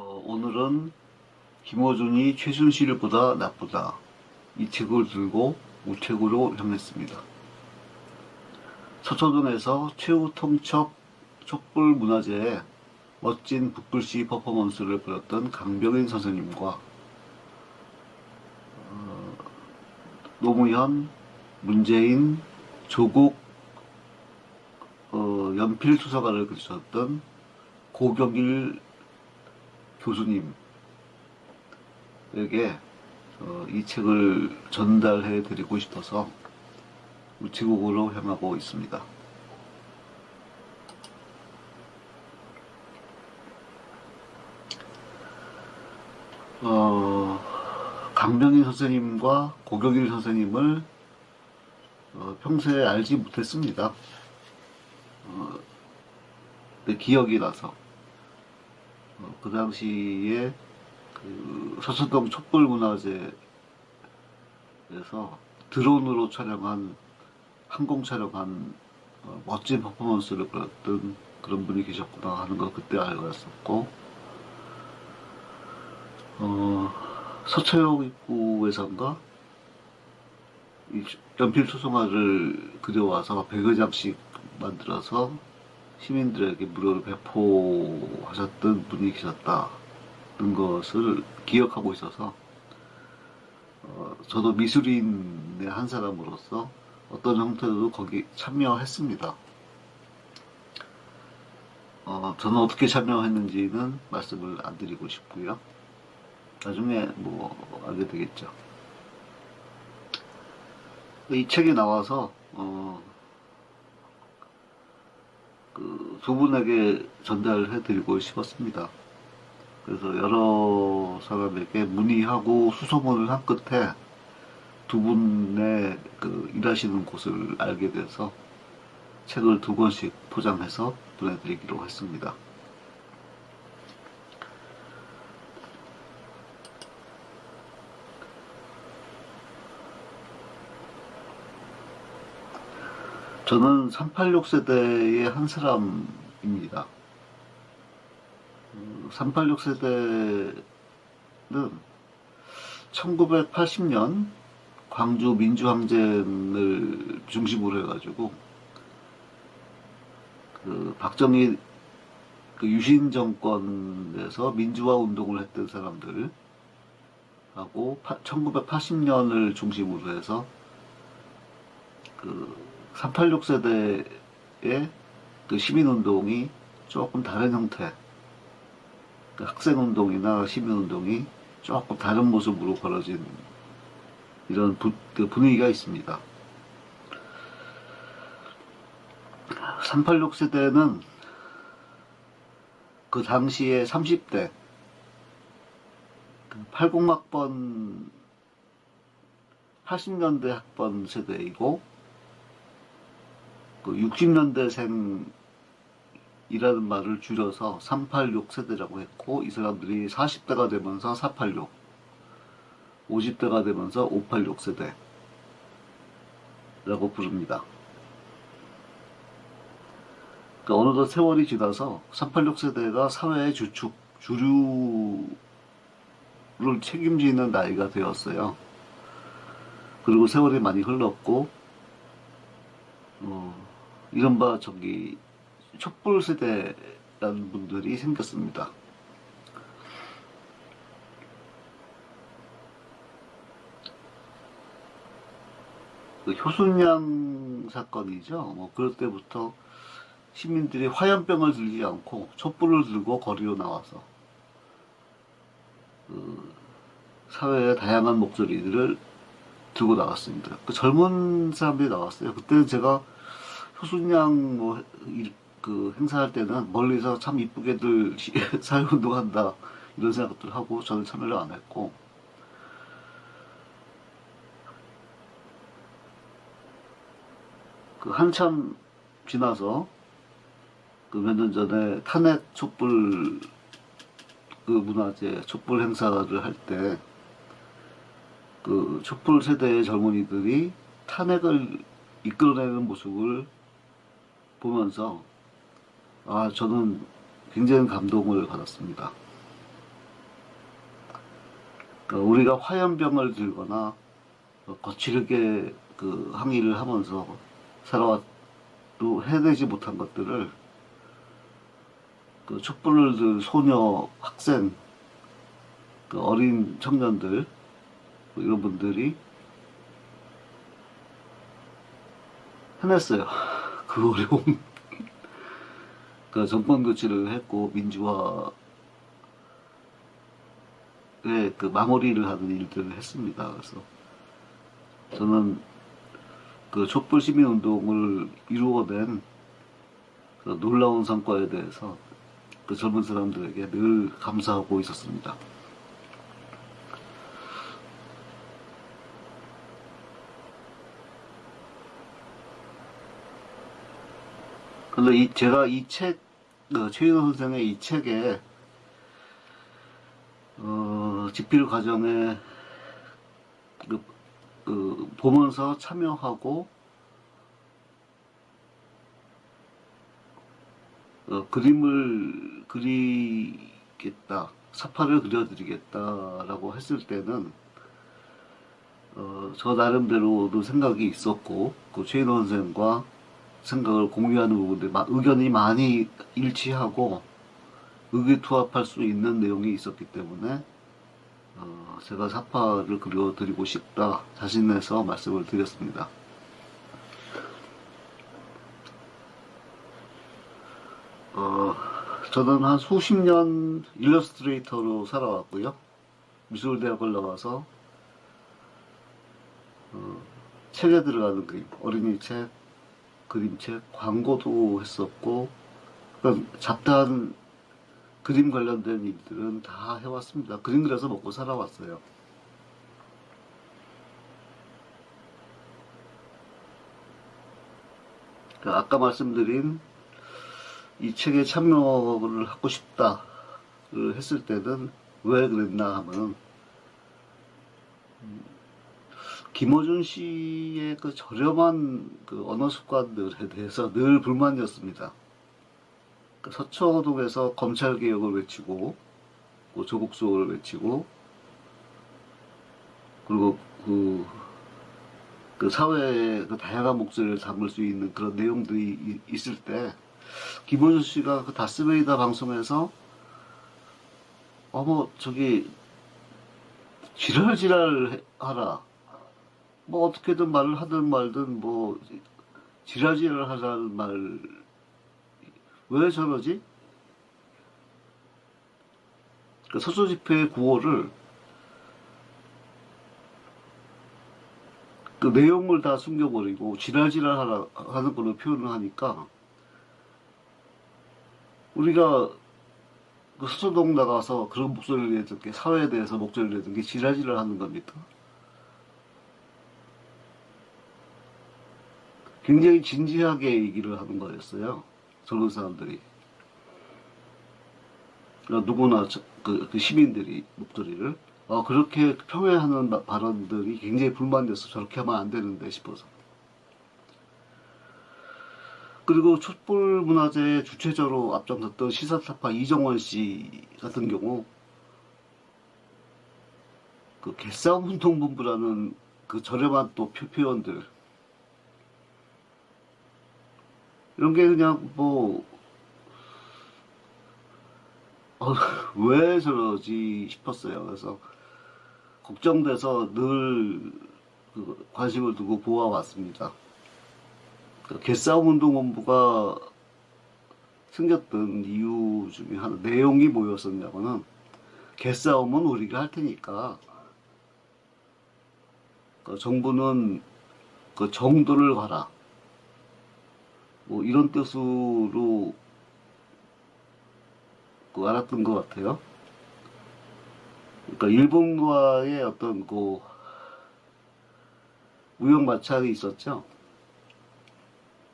어, 오늘은 김어준이 최순실보다 나쁘다 이 책을 들고 우체국으로 향했습니다. 서초동에서 최후 통첩 촛불문화제에 멋진 북글씨 퍼포먼스를 보였던 강병인 선생님과 어, 노무현, 문재인, 조국 어, 연필 수사관을 그리셨던 고경일 교수님에게 어, 이 책을 전달해 드리고 싶어서 우체국으로 향하고 있습니다. 어, 강병희 선생님과 고경일 선생님을 어, 평소에 알지 못했습니다. 어, 내 기억이 나서 어, 그 당시에 그 서초동 촛불문화제에서 드론으로 촬영한 항공 촬영한 어, 멋진 퍼포먼스를 보였던 그런 분이 계셨구나 하는 걸 그때 알고 있었고 어, 서초역 입구에선가 이 연필 초송화를 그려와서 100여 장씩 만들어서 시민들에게 무료로 배포하셨던 분이 계셨다는 것을 기억하고 있어서 어, 저도 미술인의 한 사람으로서 어떤 형태로도 거기 참여했습니다. 어, 저는 어떻게 참여했는지는 말씀을 안 드리고 싶고요. 나중에 뭐 알게 되겠죠. 이 책이 나와서 어, 그 두 분에게 전달해 드리고 싶었습니다. 그래서 여러 사람에게 문의하고 수소문을 한 끝에 두 분의 그 일하시는 곳을 알게 돼서 책을 두 권씩 포장해서 보내드리기로 했습니다. 저는 386 세대의 한 사람입니다. 386 세대는 1980년 광주 민주항쟁을 중심으로 해가지고 그 박정희 그 유신 정권에서 민주화 운동을 했던 사람들 하고 1980년을 중심으로 해서 그 386 세대의 그 시민운동이 조금 다른 형태 그 학생운동이나 시민운동이 조금 다른 모습으로 벌어진 이런 부, 그 분위기가 있습니다. 386 세대는 그 당시에 30대 80학번 80년대 학번 세대이고 그 60년대생이라는 말을 줄여서 386 세대라고 했고 이 사람들이 40대가 되면서 486 50대가 되면서 586 세대 라고 부릅니다. 그러니까 어느덧 세월이 지나서 386 세대가 사회의 주축, 주류를 책임지는 나이가 되었어요. 그리고 세월이 많이 흘렀고 어, 이른바 저기 촛불 세대라는 분들이 생겼습니다. 그 효순양 사건이죠. 뭐 그럴 때부터 시민들이 화염병을 들지 않고 촛불을 들고 거리로 나와서 그 사회의 다양한 목소리들을 들고 나갔습니다. 그 젊은 사람들이 나왔어요. 그때는 제가 효순양 뭐, 그 행사할 때는 멀리서 참 이쁘게들 사회운동 한다 이런 생각들 하고 저는 참여를 안 했고. 그 한참 지나서 그 몇 년 전에 탄핵 촛불 그 문화제 촛불 행사를 할 때 그 촛불 세대의 젊은이들이 탄핵을 이끌어내는 모습을 보면서 아 저는 굉장히 감동을 받았습니다. 그러니까 우리가 화염병을 들거나 어, 거칠게 그 항의를 하면서 살아왔도 해내지 못한 것들을 그 촛불을 들 소녀, 학생, 그 어린 청년들 뭐 이런 분들이 해냈어요. 그 어려움. 그 정권 교체를 했고 민주화의 그 마무리를 하는 일들을 했습니다. 그래서 저는 그 촛불 시민 운동을 이루어낸 그 놀라운 성과에 대해서 그 젊은 사람들에게 늘 감사하고 있었습니다. 근데 이 제가 이 책, 그 최인호 선생의 이 책에 어, 집필 과정에 그, 그 보면서 참여하고 어, 그림을 그리겠다, 사파를 그려드리겠다라고 했을 때는 어, 저 나름대로도 생각이 있었고 그 최인호 선생과 생각을 공유하는 부분들, 마- 의견이 많이 일치하고 의기투합할 수 있는 내용이 있었기 때문에 어, 제가 사파를 그려드리고 싶다 자신해서 말씀을 드렸습니다. 어, 저는 한 수십 년 일러스트레이터로 살아왔고요. 미술대학을 나와서 어, 책에 들어가는 그림, 어린이 책, 그림책, 광고도 했었고, 그러니까 잡다한 그림 관련된 일들은 다 해왔습니다. 그림 그려서 먹고 살아왔어요. 그 아까 말씀드린 이 책에 참여를 하고 싶다를 했을 때는 왜 그랬나 하면은 김어준 씨의 그 저렴한 그 언어 습관들에 대해서 늘 불만이었습니다. 그 서초동에서 검찰 개혁을 외치고, 뭐 조국 수호를 외치고, 그리고 그, 그 사회의 그 다양한 목소리를 담을 수 있는 그런 내용들이 이- 있을 때, 김어준 씨가 그 다스베이다 방송에서, 어머, 저기, 지랄지랄 하라. 뭐 어떻게든 말을 하든 말든 뭐 지랄지랄 하라는 말 왜 저러지? 그 서초 집회 구호를 그 내용을 다 숨겨버리고 지랄지랄 하는 걸로 표현을 하니까 우리가 그 서초동 나가서 그런 목소리를 내는 게 사회에 대해서 목소리를 내는 게 지랄지랄 하는 겁니까? 굉장히 진지하게 얘기를 하는 거였어요. 젊은 사람들이. 그러니까 누구나 저- 그, 그 시민들이 목소리를 어, 그렇게 평회하는 마- 발언들이 굉장히 불만돼서 저렇게 하면 안 되는데 싶어서. 그리고 촛불 문화제 주최자로 앞장섰던 시사타파 이정원 씨 같은 경우 그 개싸움 운동본부라는 그 저렴한 또 표- 표현들 이런 게 그냥 뭐, 어, 왜 저러지 싶었어요. 그래서 걱정돼서 늘 그 관심을 두고 보아왔습니다. 그 개싸움 운동본부가 생겼던 이유 중에 하나, 내용이 뭐였었냐면은, 개싸움은 우리가 할 테니까, 그 정부는 그 정도를 가라. 뭐 이런 뜻으로 그 알았던 것 같아요. 그러니까 일본과의 어떤 그 무역 마찰이 있었죠.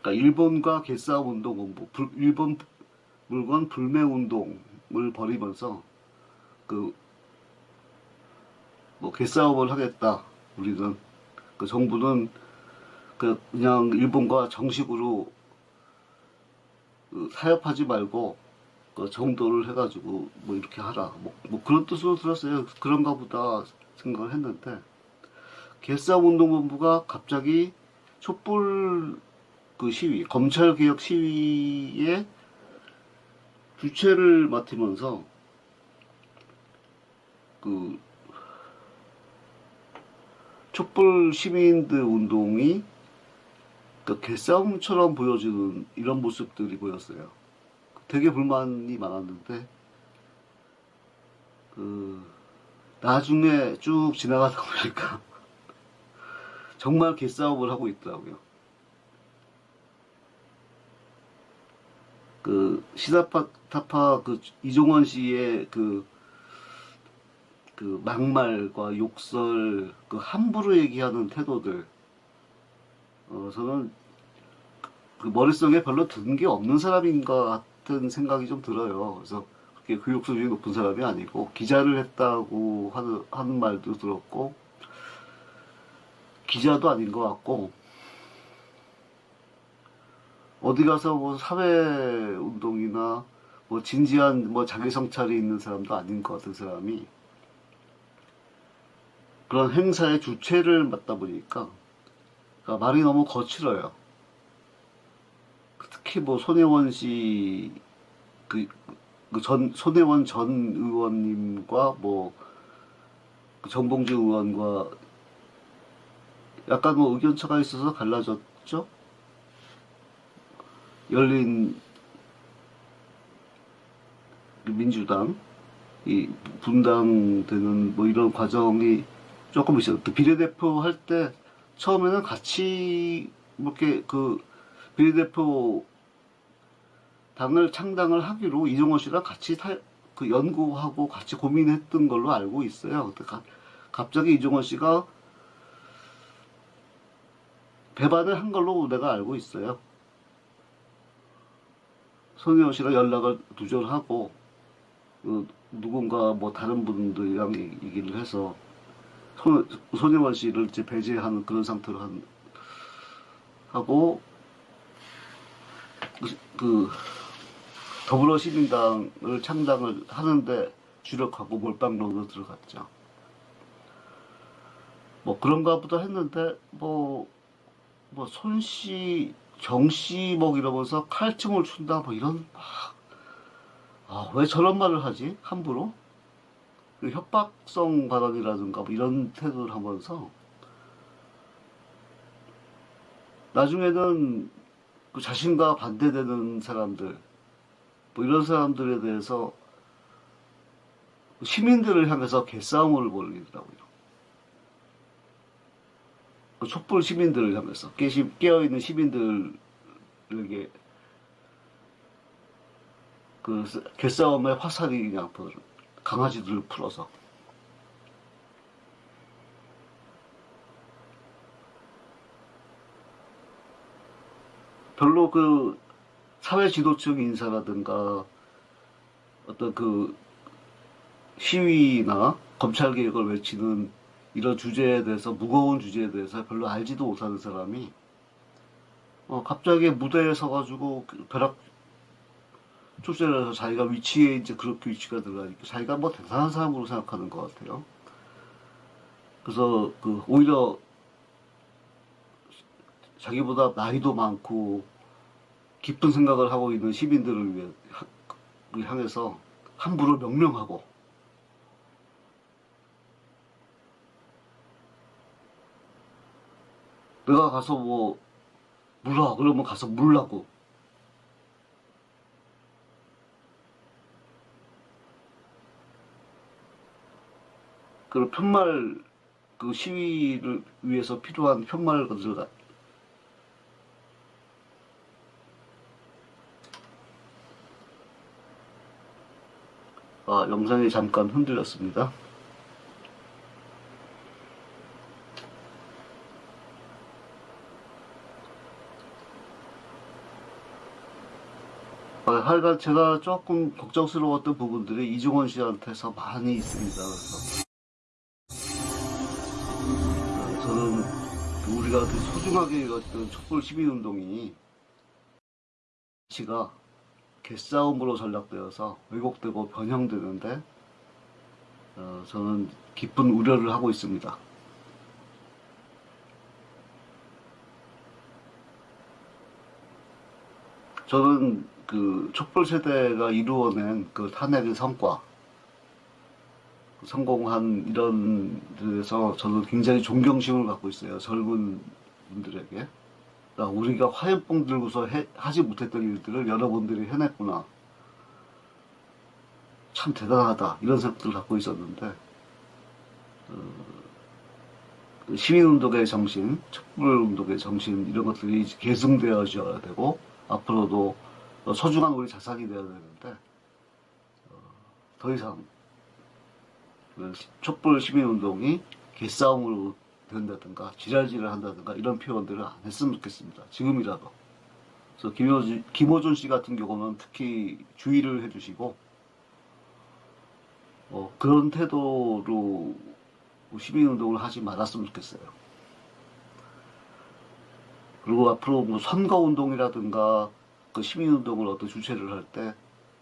그러니까 일본과 개싸움 운동본부, 불- 일본 물건 불매 운동을 벌이면서 그 뭐 개싸움을 하겠다. 우리는 그 정부는 그 그냥 일본과 정식으로 그 타협하지 말고 그 정도를 해가지고 뭐 이렇게 하라. 뭐, 뭐 그런 뜻으로 들었어요. 그런가 보다 생각을 했는데 개싸움운동본부가 갑자기 촛불 그 시위 검찰개혁 시위에 주체를 맡으면서 그 촛불 시민들 운동이 그 개싸움처럼 보여지는 이런 모습들이 보였어요. 되게 불만이 많았는데 그 나중에 쭉 지나가다 보니까 정말 개싸움을 하고 있더라고요. 그 시다파타파 그 이종원 씨의 그, 그 막말과 욕설 그 함부로 얘기하는 태도들 어 저는 그 머릿속에 별로 든 게 없는 사람인 것 같은 생각이 좀 들어요. 그래서 그렇게 교육 수준이 높은 사람이 아니고 기자를 했다고 하는, 하는 말도 들었고 기자도 아닌 것 같고 어디 가서 뭐 사회 운동이나 뭐 진지한 뭐 자기 성찰이 있는 사람도 아닌 것 같은 사람이 그런 행사의 주체를 맡다 보니까 그러니까 말이 너무 거칠어요. 특히 뭐 손혜원 씨, 그, 그 전, 손혜원 전 의원님과 뭐, 그 정봉주 의원과 약간 뭐 의견차가 있어서 갈라졌죠? 열린 민주당, 이 분당되는 뭐 이런 과정이 조금 있어요. 또 비례대표 할 때 처음에는 같이 뭐 이렇게 그 비례대표 당을 창당을 하기로 이종호 씨랑 같이 타, 그 연구하고 같이 고민했던 걸로 알고 있어요. 근데 가, 갑자기 이종호 씨가 배반을 한 걸로 내가 알고 있어요. 손혜원 씨랑 연락을 두절하고 그 누군가 뭐 다른 분들이랑 얘- 얘기를 해서 손, 손혜원 씨를 이제 배제하는 그런 상태로 한, 하고 그, 그 더불어시민당을 창당을 하는데 주력하고 몰빵으로 들어갔죠. 뭐 그런가 보다 했는데 뭐 뭐 손 씨 정 씨 뭐 이러면서 칼춤을 춘다 뭐 이런 아, 왜 저런 말을 하지 함부로 그 협박성 발언이라든가 뭐 이런 태도를 하면서 나중에는 그 자신과 반대되는 사람들 뭐 이런 사람들에 대해서 시민들을 향해서 개싸움을 벌이더라고요. 그 촛불 시민들을 향해서 깨어있는 시민들에게 그 개싸움의 화살이 그냥 그 강아지들을 풀어서. 별로 그 사회 지도층 인사라든가 어떤 그 시위나 검찰 개혁을 외치는 이런 주제에 대해서 무거운 주제에 대해서 별로 알지도 못하는 사람이 어 갑자기 무대에 서가지고 그 벼락 해서 자기가 위치에 이제 그렇게 위치가 들어가니까 자기가 뭐 대단한 사람으로 생각하는 것 같아요. 그래서 그 오히려 자기보다 나이도 많고 깊은 생각을 하고 있는 시민들을 위해 하- 향해서 함부로 명령하고 내가 가서 뭐 물어 그러면 가서 물라고 그 편말 그 시위를 위해서 필요한 편말 것을 아, 영상이 잠깐 흔들렸습니다. 아, 하여간 제가 조금 걱정스러웠던 부분들이 이종원 씨한테서 많이 있습니다. 그래서 소중하게 이뤘던 촛불 시민운동이 씨가 개싸움으로 전락되어서 왜곡되고 변형되는데 어, 저는 깊은 우려를 하고 있습니다. 저는 그 촛불 세대가 이루어낸 그 탄핵의 성과, 성공한 이런 데에서 저는 굉장히 존경심을 갖고 있어요. 젊은 분들에게. 아, 우리가 화염병 들고서 해- 하지 못했던 일들을 여러분들이 해냈구나. 참 대단하다. 이런 생각들을 갖고 있었는데, 어, 그 시민운동의 정신, 촛불운동의 정신, 이런 것들이 계승되어져야 되고, 앞으로도 소중한 우리 자산이 되어야 되는데, 어, 더 이상 그 시- 촛불 시민운동이 개싸움으로 된다든가 지랄지랄 한다든가 이런 표현들을 안 했으면 좋겠습니다. 지금이라도. 그래서 김호준, 김호준 씨 같은 경우는 특히 주의를 해주시고 어, 그런 태도로 시민운동을 하지 말았으면 좋겠어요. 그리고 앞으로 뭐 선거운동이라든가 그 시민운동을 어떤 주최를 할 때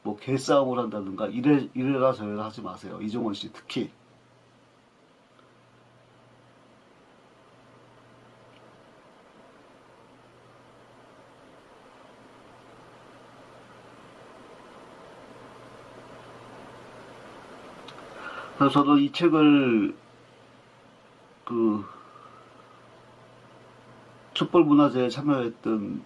뭐 개싸움을 한다든가 이래, 이래라 저래라 하지 마세요. 이종원 씨 특히. 저도 이 책을 그 촛불문화제에 참여했던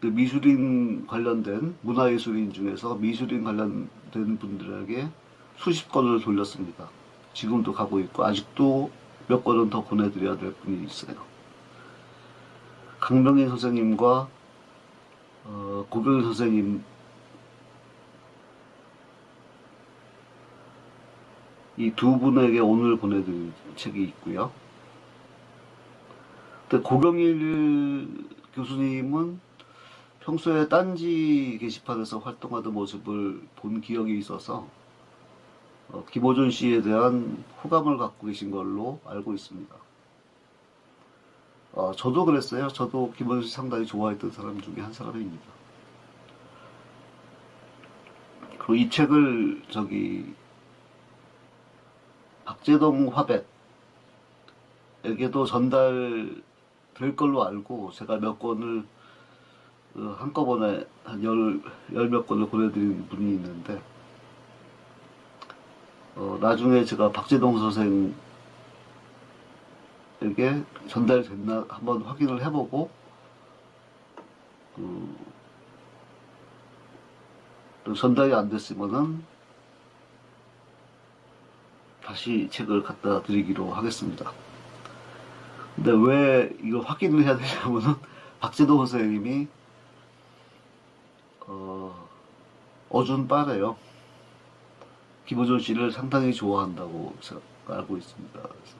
그 미술인 관련된 문화예술인 중에서 미술인 관련된 분들에게 수십 건을 돌렸습니다. 지금도 가고 있고 아직도 몇 건은 더 보내드려야 될 분이 있어요. 강병희 선생님과 어, 고병희 선생님 이 두 분에게 오늘 보내드릴 책이 있고요. 고경일 교수님은 평소에 딴지 게시판에서 활동하던 모습을 본 기억이 있어서 어, 김호준 씨에 대한 호감을 갖고 계신 걸로 알고 있습니다. 어, 저도 그랬어요. 저도 김호준 씨 상당히 좋아했던 사람 중에 한 사람입니다. 그리고 이 책을 저기 박재동 화백 에게도 전달될 걸로 알고 제가 몇 권을 어, 한꺼번에 한 열, 열 몇 권을 보내드린 분이 있는데 어, 나중에 제가 박재동 선생에게 전달됐나 한번 확인을 해보고 그, 또 전달이 안 됐으면은 다시 책을 갖다 드리기로 하겠습니다. 근데 왜 이걸 확인을 해야 되냐면은 박재동 선생님이 어, 어준 빠래요. 김호준 씨를 상당히 좋아한다고 알고 있습니다. 그래서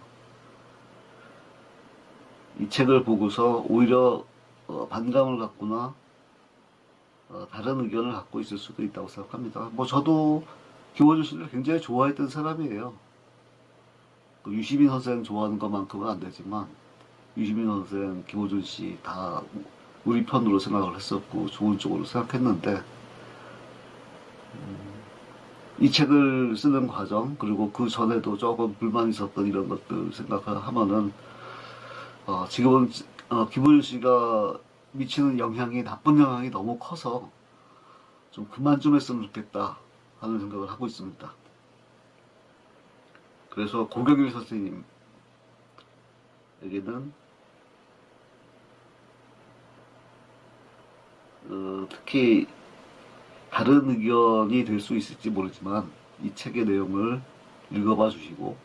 이 책을 보고서 오히려 어, 반감을 갖거나 어, 다른 의견을 갖고 있을 수도 있다고 생각합니다. 뭐 저도 김호준 씨를 굉장히 좋아했던 사람이에요. 그 유시민 선생 좋아하는 것만큼은 안 되지만 유시민 선생, 김호준 씨 다 우리 편으로 생각을 했었고 좋은 쪽으로 생각했는데 음, 이 책을 쓰는 과정 그리고 그 전에도 조금 불만 있었던 이런 것들 생각하면은 어, 지금은 어, 김호준 씨가 미치는 영향이 나쁜 영향이 너무 커서 좀 그만 좀 했으면 좋겠다 하는 생각을 하고 있습니다. 그래서 고경일 선생님에게는 어, 특히 다른 의견이 될 수 있을지 모르지만 이 책의 내용을 읽어봐 주시고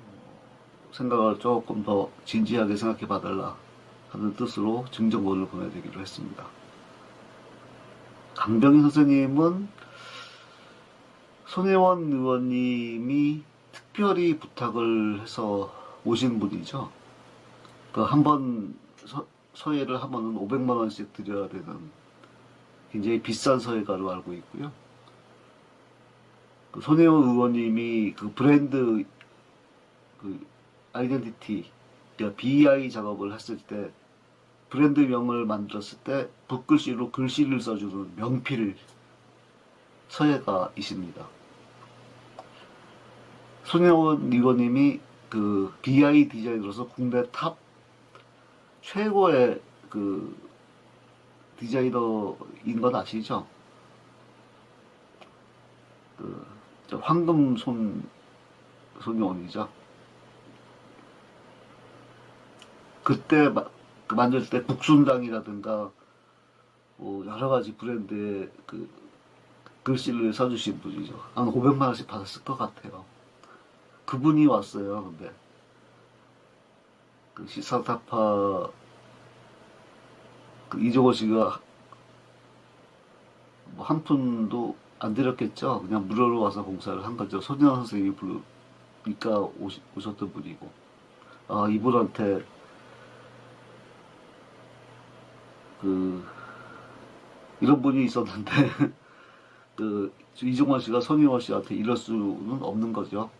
어, 생각을 조금 더 진지하게 생각해 봐달라 하는 뜻으로 증정본을 보내드리기로 했습니다. 강병희 선생님은 손혜원 의원님이 특별히 부탁을 해서 오신 분이죠. 그 한 번 서예를 하면은 500만 원씩 드려야 되는 굉장히 비싼 서예가로 알고 있고요. 그 손혜원 의원님이 그 브랜드 그 identity 그러니까 BI 작업을 했을 때 브랜드명을 만들었을 때 붓글씨로 글씨를 써주는 명필 서예가 있습니다. 손혜원 의원님이 그 BI 디자이너로서 국내 top 최고의 그 디자이너인 건 아시죠? 그, 저 황금 손, 손용이죠. 그때 마, 그 만들 때 국순당이라든가 뭐 여러 가지 브랜드의 그 글씨를 써주신 분이죠. 한 500만 원씩 받았을 것 같아요. 그분이 왔어요. 근데 그 시사타파 그 이종호 씨가 뭐 한 푼도 안 들였겠죠. 그냥 무료로 와서 공사를 한 거죠. 손현 선생님이 부르니까 오시, 오셨던 분이고 아 이분한테 그 이런 분이 있었는데 그 이종원 씨가 손희원 씨한테 이럴 수는 없는 거죠.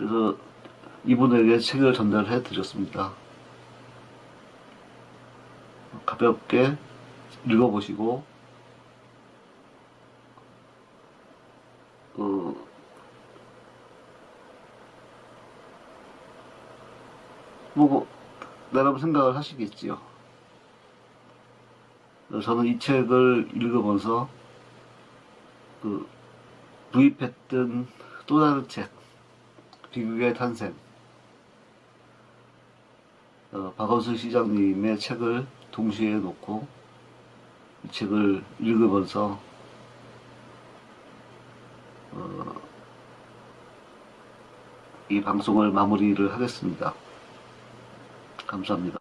그래서 이분에게 책을 전달해 드렸습니다. 가볍게 읽어보시고 어, 뭐 나름 생각을 하시겠지요. 저는 이 책을 읽으면서 그 구입했던 또 다른 책 비극의 탄생 어, 박원순 시장님의 책을 동시에 놓고 이 책을 읽으면서 어, 이 방송을 마무리를 하겠습니다. 감사합니다.